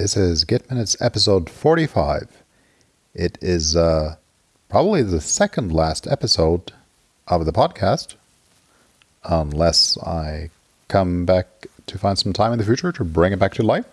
This is Git Minutes episode 45. It is uh, probably the second last episode of the podcast, unless I come back to find some time in the future to bring it back to life.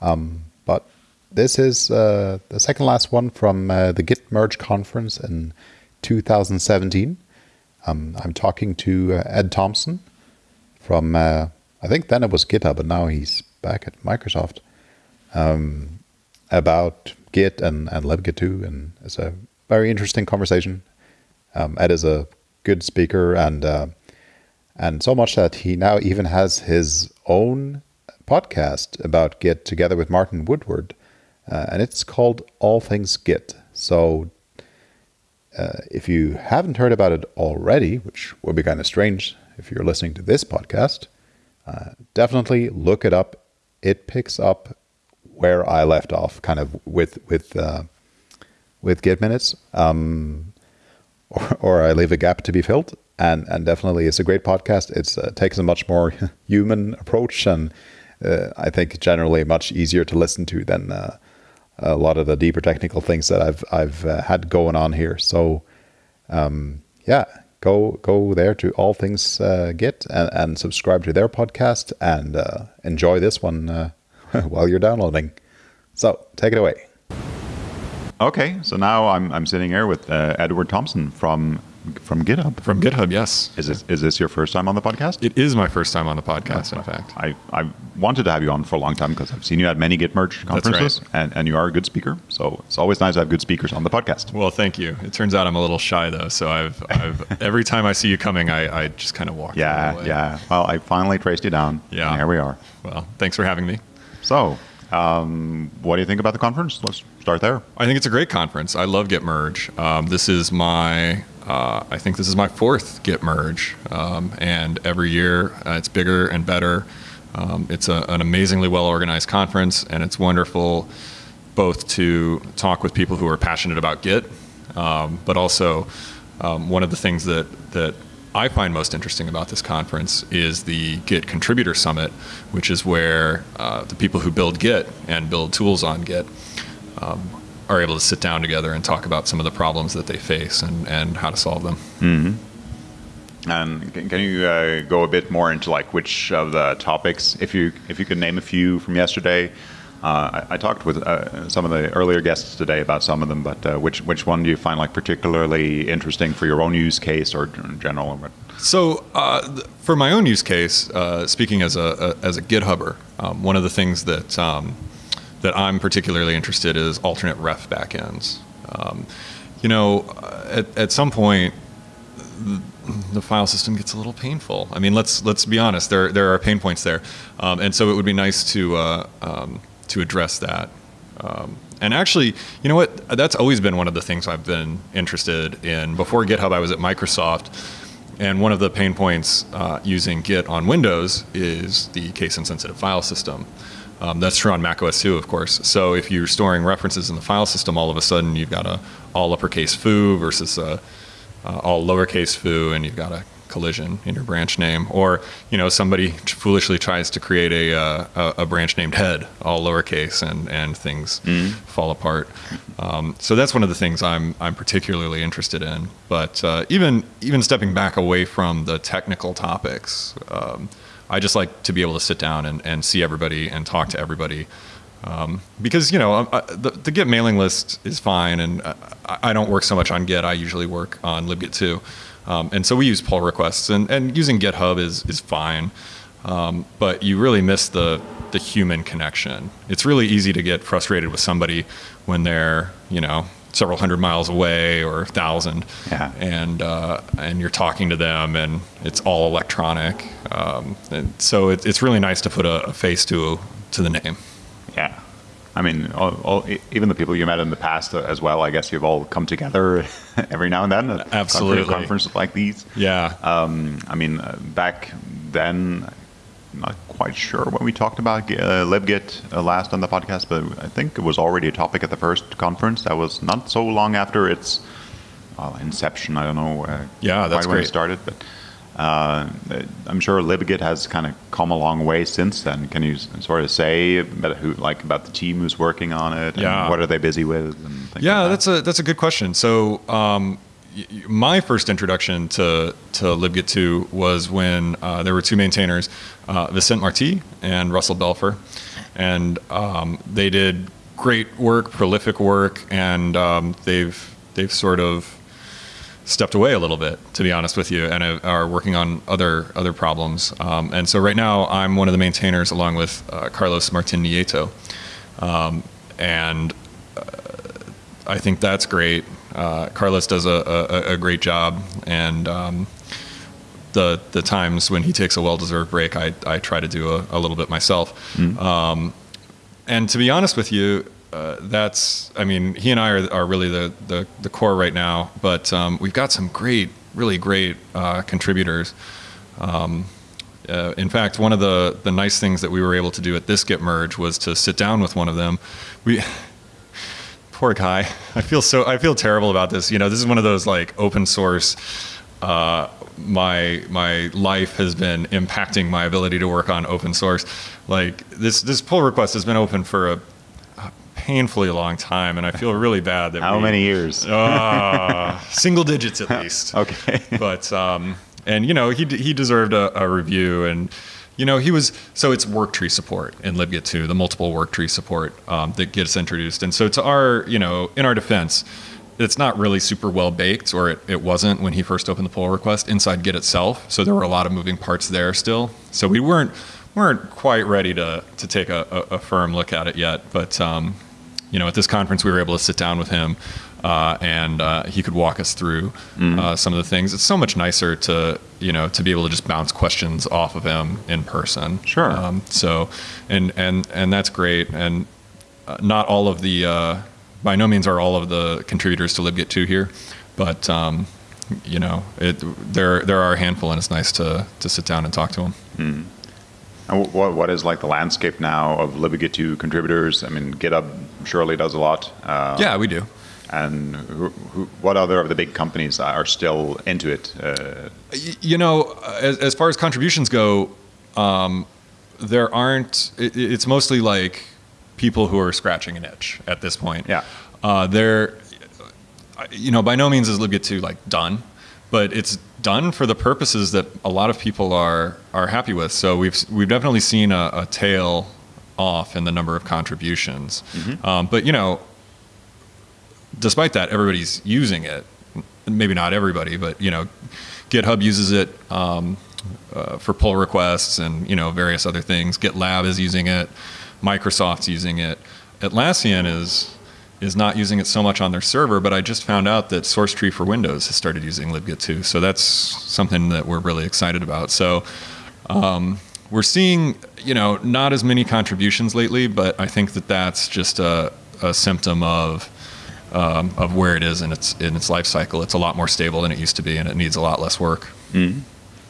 Um, but this is uh, the second last one from uh, the Git Merge conference in 2017. Um, I'm talking to uh, Ed Thomson from, uh, I think then it was GitHub, but now he's back at Microsoft, um, about Git and, and libgit2. And it's a very interesting conversation. Um, Ed is a good speaker and uh, and so much that he now even has his own podcast about Git together with Martin Woodward, uh, and it's called All Things Git. So uh, if you haven't heard about it already, which would be kind of strange if you're listening to this podcast, uh, definitely look it up. It picks up where I left off, kind of with with uh, with Git minutes, um, or, or I leave a gap to be filled. And and definitely, it's a great podcast. It uh, takes a much more human approach, and uh, I think generally much easier to listen to than uh, a lot of the deeper technical things that I've I've uh, had going on here. So, um, yeah, go go there to all things uh, Git and, and, subscribe to their podcast and uh, enjoy this one uh, while you're downloading. So take it away. Okay, so now I'm I'm sitting here with uh, Edward Thomson from from GitHub. From GitHub, yes. Is this, is this your first time on the podcast? It is my first time on the podcast, in fact. I, I wanted to have you on for a long time because I've seen you at many Git merge conferences, right. and, and you are a good speaker. So it's always nice to have good speakers on the podcast. Well, thank you. It turns out I'm a little shy though, so I've, I've every time I see you coming, I, I just kind of walk. Yeah, yeah. Well, I finally traced you down. Yeah, here we are. Well, thanks for having me. So, um, what do you think about the conference? Let's start there. I think it's a great conference. I love Git Merge. Um, this is my uh, I think this is my fourth Git merge, um, and every year uh, it's bigger and better. Um, it's a, an amazingly well organized conference, and it's wonderful both to talk with people who are passionate about Git, um, but also um, one of the things that that I find most interesting about this conference is the Git Contributor Summit, which is where uh, the people who build Git and build tools on Git um, are able to sit down together and talk about some of the problems that they face and, and how to solve them. Mm-hmm. And can, can you uh, go a bit more into like which of the topics, if you if you could name a few from yesterday? Uh, I, I, talked with uh, some of the earlier guests today about some of them, but uh, which which one do you find like particularly interesting for your own use case or in general? So, uh, for my own use case, uh, speaking as a, a, as a GitHubber, um, one of the things that um, that I'm particularly interested in is alternate ref backends. Um, you know, at, at some point, the, file system gets a little painful. I mean, let's let's be honest. There there are pain points there, um, and so it would be nice to uh, um, to address that. Um, and actually, you know what? That's always been one of the things I've been interested in. Before GitHub, I was at Microsoft, and one of the pain points uh, using Git on Windows is the case-insensitive file system. Um, that's true on Mac OS too, of course. So if you're storing references in the file system, all of a sudden you've got a all uppercase foo versus a, uh, all lowercase foo, and you've got a collision in your branch name. Or you know somebody foolishly tries to create a, uh, a branch named head, all lowercase, and and things mm. fall apart. Um, so that's one of the things I'm I'm particularly interested in. But uh, even even stepping back away from the technical topics. Um, I just like to be able to sit down and, and see everybody and talk to everybody. Um, because you know I, uh, the, the, Git mailing list is fine, and I, I, don't work so much on Git. I usually work on libgit2, um, and so we use pull requests, and, and using GitHub is is fine. Um, but you really miss the the human connection. It's really easy to get frustrated with somebody when they're you know several hundred miles away or a thousand, yeah. and uh, and you're talking to them, and it's all electronic. Um, and so it, it's really nice to put a, a, face to to the name. Yeah, I mean, all, all, even the people you met in the past uh, as well. I guess you've all come together every now and then. At Absolutely, conferences like these. Yeah. Um, I mean, uh, back then not quite sure when we talked about uh, libgit uh, last on the podcast, but I think it was already a topic at the first conference. That was not so long after its well, inception. I don't know. Uh, yeah, that's when great. it started, but Uh, I'm sure libgit has kind of come a long way since then. Can you sort of say about who, like about the team who's working on it? And Yeah. What are they busy with? And Yeah, like that? that's a that's a good question. So, um, my first introduction to to libgit 2 was when uh, there were two maintainers, uh, Vicent Marti and Russell Belfer, and um, they did great work, prolific work, and um, they've they've sort of stepped away a little bit, to be honest with you, and are working on other other problems. Um, and so right now, I'm one of the maintainers along with uh, Carlos Martin Nieto, um, and uh, I think that's great. Uh, Carlos does a, a, a great job, and um, the the times when he takes a well-deserved break, I, I try to do a, a little bit myself. Um, and to be honest with you, uh, that's I mean he and I are, are really the, the, the core right now, but um, we've got some great, really great uh, contributors. Um, uh, in fact, one of the, the nice things that we were able to do at this Git merge was to sit down with one of them. We poor guy. I feel so. I feel terrible about this. You know, this is one of those like open source. Uh, my my life has been impacting my ability to work on open source. Like this this pull request has been open for a, a painfully long time, and I feel really bad that How we- many years? uh, single digits at least. Okay. But um, and you know he he deserved a, a review and. You know, he was so it's work tree support in libgit 2, the multiple work tree support um, that gets introduced. And so to our, you know, in our defense, it's not really super well baked, or it, it wasn't when he first opened the pull request inside Git itself. So there were a lot of moving parts there still. So we weren't weren't quite ready to to take a, a, a firm look at it yet. But um, you know, at this conference, we were able to sit down with him, uh, and uh, he could walk us through uh, some of the things. It's so much nicer to you know to be able to just bounce questions off of him in person. Sure. Um, so, and and and that's great. And uh, not all of the, uh, by no means are all of the contributors to libgit 2 here, but um, you know, it there there are a handful, and it's nice to to sit down and talk to them. And what, what is like the landscape now of libgit 2 contributors? I mean, GitHub surely does a lot. Uh, yeah, we do. And who, who, what other of the big companies are still into it? Uh, you know, as, as far as contributions go, um, there aren't. It, it's mostly like people who are scratching an itch at this point. Yeah. Uh, there, you know, by no means is libgit 2 like done, but it's done for the purposes that a lot of people are are happy with. So we've we've definitely seen a, a tail off in the number of contributions. Um, but you know, despite that, everybody's using it. Maybe not everybody, but you know, GitHub uses it um, uh, for pull requests and you know various other things. GitLab is using it. Microsoft's using it. Atlassian is is not using it so much on their server, but I just found out that SourceTree for Windows has started using libgit2. So that's something that we're really excited about. So um, we're seeing, you know, not as many contributions lately, but I think that that's just a, a symptom of um, of where it is in its in its life cycle. It's a lot more stable than it used to be, and it needs a lot less work.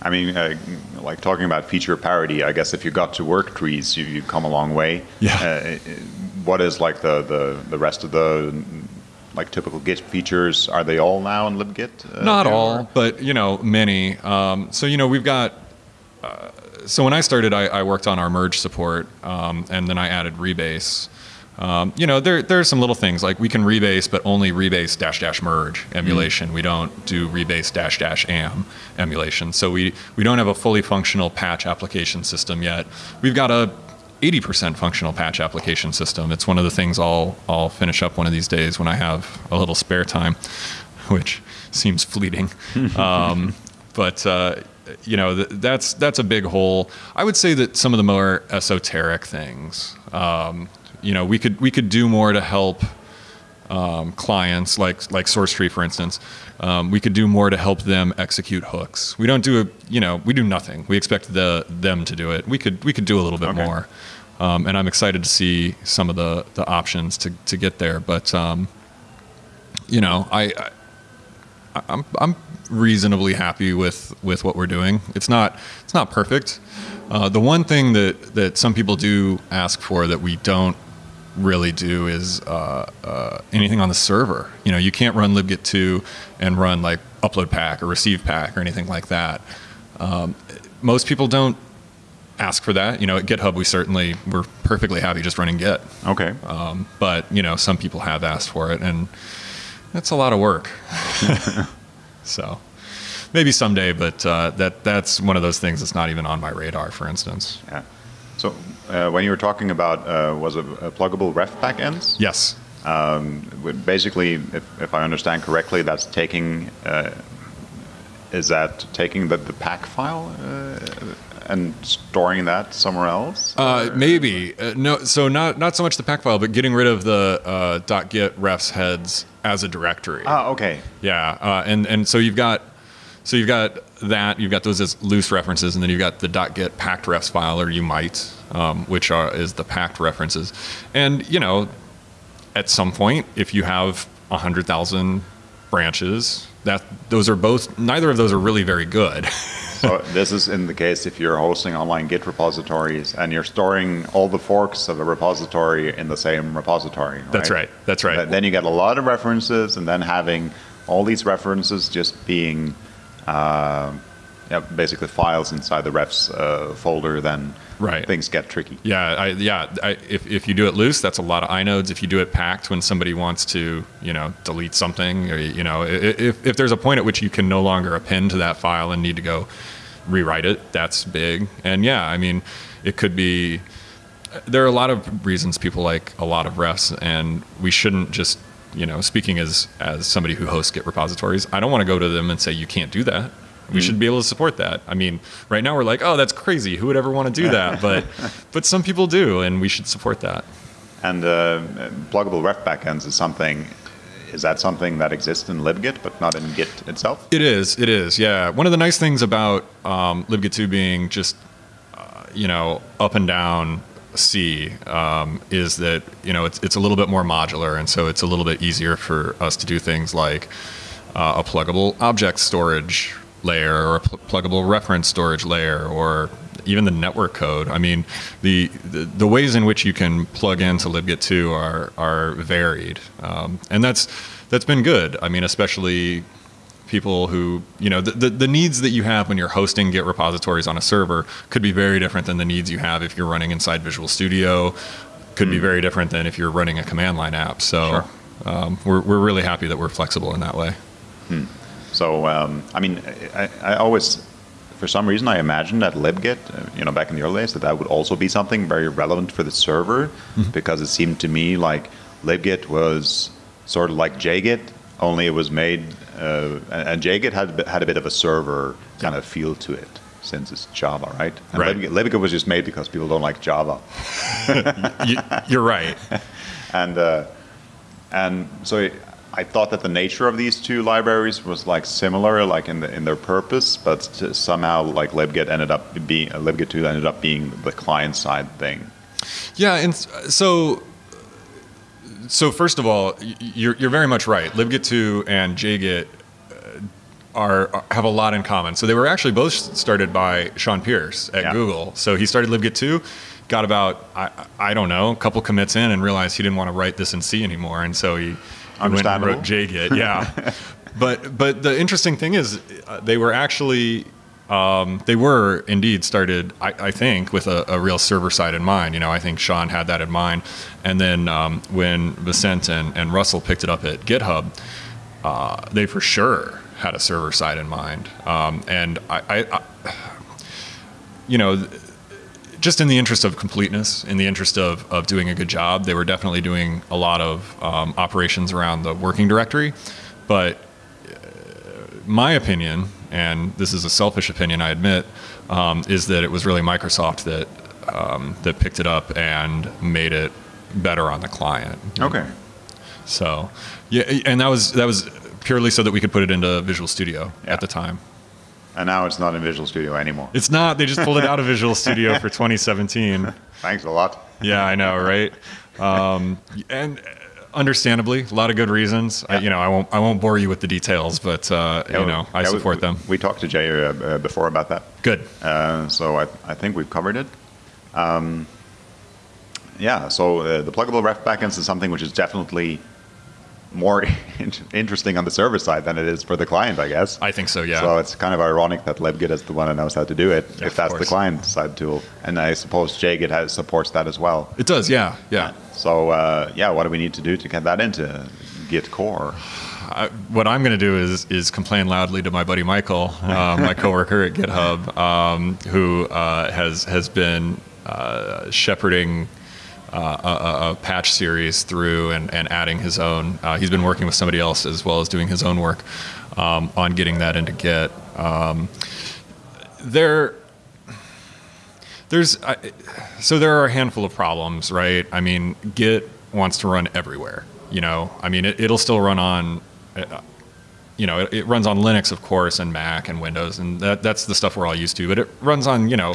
I mean, uh, like talking about feature parity, I guess if you got to work trees, you, you've come a long way. Yeah. Uh, what is like the, the, the rest of the like typical Git features? Are they all now in libgit? Uh, Not all, or- but you know, many. Um, so you know, we've got. So when I started, I, I worked on our merge support, um, and then I added rebase. Um, you know, there there are some little things like we can rebase, but only rebase dash dash merge emulation. We don't do rebase dash dash am emulation. So we we don't have a fully functional patch application system yet. We've got a 80% functional patch application system. It's one of the things I'll I'll finish up one of these days when I have a little spare time, which seems fleeting. um, but uh, you know th- that's that's a big hole. I would say that some of the more esoteric things, um, you know, we could we could do more to help um, clients like like SourceTree, for instance. Um, we could do more to help them execute hooks. We don't do a, you know, we do nothing. We expect the them to do it. We could we could do a little bit Okay. more, um, and I'm excited to see some of the the options to to get there. But um, you know, I, I I'm I'm reasonably happy with with what we're doing. It's not it's not perfect. Uh, the one thing that that some people do ask for that we don't really do is uh, uh, anything on the server. You know, you can't run libgit2 and run like upload pack or receive pack or anything like that. Um, most people don't ask for that. You know, at GitHub, we certainly we're perfectly happy just running Git. Okay. Um, but you know, some people have asked for it, and that's a lot of work. so maybe someday, but uh, that that's one of those things that's not even on my radar. For instance. Yeah. So uh, when you were talking about uh, was it a pluggable ref backends? Yes. Um, basically, if, if I understand correctly, that's taking uh, is that taking the, the pack file uh, and storing that somewhere else? Uh, maybe uh, no. So not not so much the pack file, but getting rid of the uh, .git refs heads as a directory. Ah, okay. Yeah, uh, and and so you've got so you've got that you've got those as loose references, and then you've got the .git packed refs file, or you might, um, which are is the packed references, and you know, at some point, if you have hundred thousand branches, that those are both neither of those are really very good. so this is in the case if you're hosting online Git repositories and you're storing all the forks of a repository in the same repository. Right? That's right. That's right. Then you get a lot of references, and then having all these references just being uh, yeah, basically files inside the refs uh, folder, then right. things get tricky. Yeah, I, yeah. I, if, if you do it loose, that's a lot of inodes. If you do it packed, when somebody wants to, you know, delete something, or you know, if, if there's a point at which you can no longer append to that file and need to go rewrite it, that's big. And yeah, I mean, it could be. There are a lot of reasons people like a lot of refs, and we shouldn't just you know, speaking as as somebody who hosts Git repositories, I don't want to go to them and say you can't do that. We mm-hmm. should be able to support that. I mean, right now we're like, oh, that's crazy. Who would ever want to do that? But but some people do, and we should support that. And uh, pluggable ref backends is something. Is that something that exists in libgit but not in Git itself? It is. It is. Yeah. One of the nice things about um, libgit 2 being just uh, you know up and down C um, is that you know it's it's a little bit more modular, and so it's a little bit easier for us to do things like uh, a pluggable object storage layer or a pl- pluggable reference storage layer or even the network code. I mean, the, the, the ways in which you can plug into libgit 2 are are varied, um, and that's that's been good. I mean, especially people who, you know, the, the, the, needs that you have when you're hosting Git repositories on a server could be very different than the needs you have if you're running inside Visual Studio, could mm. be hmm. very different than if you're running a command line app. So sure. um, we're, we're really happy that we're flexible in that way. Hmm. So, um, I mean, I, I, always, for some reason, I imagined that libgit, uh, you know, back in the early days, that that would also be something very relevant for the server mm-hmm. because it seemed to me like libgit was sort of like JGit, only it was made uh, and JGit had had a bit of a server kind of feel to it since it's Java, right? And right. Libgit was just made because people don't like Java. you, are right. and uh, and so I thought that the nature of these two libraries was like similar, like in the, in their purpose, but somehow like libgit ended up being uh, libgit two ended up being the client side thing. Yeah, and so so first of all, you're, you're very much right. libgit2 and JGit uh, are, are, have a lot in common. So they were actually both started by Shawn Pearce at yeah. Google. So he started libgit2, got about I, I don't know a couple commits in, and realized he didn't want to write this in C anymore, and so he, he went and wrote JGit. Yeah, but but the interesting thing is uh, they were actually um, they were indeed started, I, I think, with a, a, real server side in mind. You know, I think Shawn had that in mind. And then um, when Vicent and, and Russell picked it up at GitHub, uh, they for sure had a server side in mind. Um, and I, I, I, you know, just in the interest of completeness, in the interest of, of doing a good job, they were definitely doing a lot of um, operations around the working directory. But uh, my opinion, and this is a selfish opinion, I admit, um, is that it was really Microsoft that um, that picked it up and made it better on the client. Okay. So, yeah, and that was that was purely so that we could put it into Visual Studio yeah. at the time. And now it's not in Visual Studio anymore. It's not. They just pulled it out of Visual Studio for 2017. Thanks a lot. Yeah, I know, right? Um, and understandably, a lot of good reasons. Yeah. I, you know, I won't I won't bore you with the details, but uh, yeah, you know, I yeah, support we, them. We talked to Jay uh, uh, before about that. Good. Uh, so I, I think we've covered it. Um, yeah. So uh, the pluggable ref backends is something which is definitely more in- interesting on the server side than it is for the client, I guess. I think so. Yeah. So it's kind of ironic that libgit is the one that knows how to do it, Yeah, if that's the client side tool. And I suppose JGit has, supports that as well. it does. Yeah. Yeah. So uh, yeah, what do we need to do to get that into Git core? I, what I'm going to do is is complain loudly to my buddy Michael, uh, my coworker at GitHub, um, who uh, has has been uh, shepherding uh, a, a- patch series through and, and adding his own. Uh, he's been working with somebody else as well as doing his own work um, on getting that into Git. Um, there there's so there are a handful of problems, right? I mean, Git wants to run everywhere. You know, I mean, it, it'll still run on, uh, you know, it, it runs on Linux, of course, and Mac and Windows, and that, that's the stuff we're all used to. But it runs on, you know,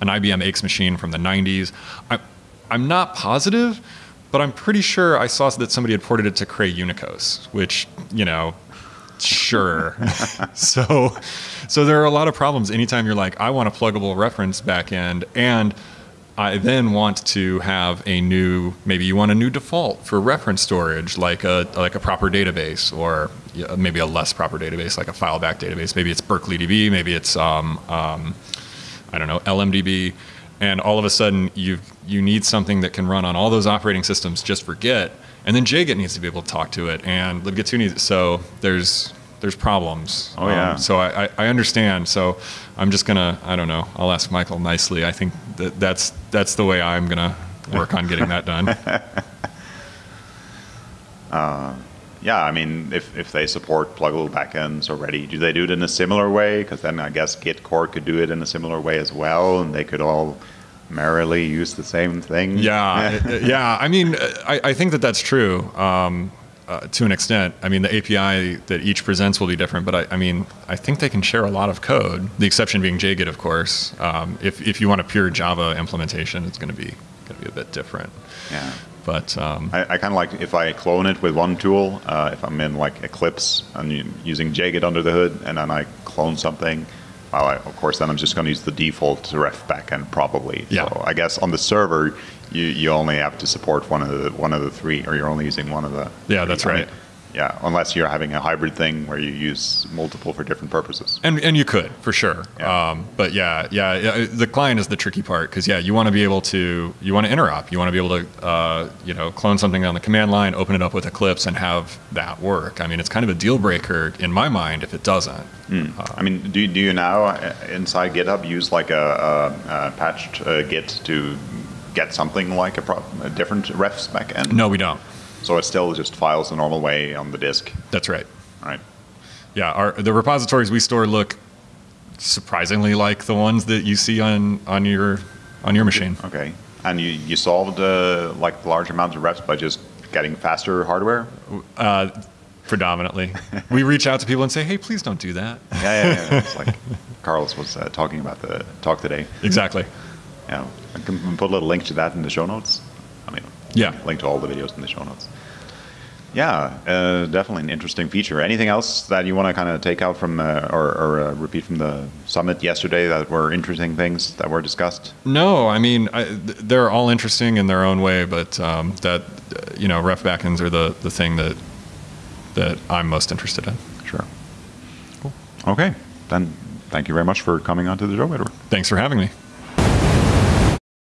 an IBM X machine from the 90s. I, I'm not positive, but I'm pretty sure I saw that somebody had ported it to Cray Unicos, which, you know, sure. so, so there are a lot of problems anytime you're like, I want a pluggable reference backend, and I then want to have a new, maybe you want a new default for reference storage, like a like a proper database, or maybe a less proper database, like a file back database. Maybe it's Berkeley DB, maybe it's um, um, I don't know, LMDB, and all of a sudden you you need something that can run on all those operating systems just for Git, and then JGit needs to be able to talk to it, and libgit2 needs. So there's there's problems. Um, Oh, yeah. so I, I, I understand. So I'm just gonna I don't know. I'll ask Michael nicely. I think that that's that's the way I'm gonna work on getting that done. Yeah, I mean, if, if they support pluggable backends already, do they do it in a similar way? Because then I guess Git core could do it in a similar way as well, and they could all merrily use the same thing. Yeah, yeah. I mean, I, I think that that's true um, uh, to an extent. I mean, the API that each presents will be different, but I, I mean, I think they can share a lot of code. The exception being JGit, of course. Um, if if you want a pure Java implementation, it's going to be going to be a bit different. yeah. But um, I, I kind of like if I clone it with one tool, uh, if I'm in like Eclipse and using JGit under the hood, and then I clone something, well, I, of course, then I'm just going to use the default ref backend probably. Yeah. So I guess on the server, you, you only have to support one of the one of the three, or you're only using one of the. Yeah, three. that's I mean, right. Yeah, unless you're having a hybrid thing where you use multiple for different purposes. And and you could for sure. Yeah. Um, but yeah, yeah, yeah, the client is the tricky part because yeah, you want to be able to you want to interop. You want to be able to uh, you know clone something on the command line, open it up with Eclipse, and have that work. I mean, it's kind of a deal breaker in my mind if it doesn't. I mean, do, do you now uh, inside GitHub use like a, a, a patched uh, Git to get something like a, pro- a different refs backend? No, we don't. So it still just files the normal way on the disk, That's right. right? Yeah, our the repositories we store look surprisingly like the ones that you see on on your on your machine. Okay. And you, you solved uh, like large amounts of refs by just getting faster hardware? Uh, predominantly, we reach out to people and say, "Hey, please don't do that." Yeah, yeah, yeah. it's like Carlos was uh, talking about the talk today. Exactly. Yeah, I can put a little link to that in the show notes. I mean, Yeah. link to all the videos in the show notes. Yeah, uh, definitely an interesting feature. Anything else that you want to kind of take out from uh, or, or uh, repeat from the summit yesterday that were interesting things that were discussed? No, I mean I, they're all interesting in their own way, but um, that you know, ref backends are the the thing that that I'm most interested in. Sure. Cool. Okay, then thank you very much for coming on to the show, Edward. Thanks for having me.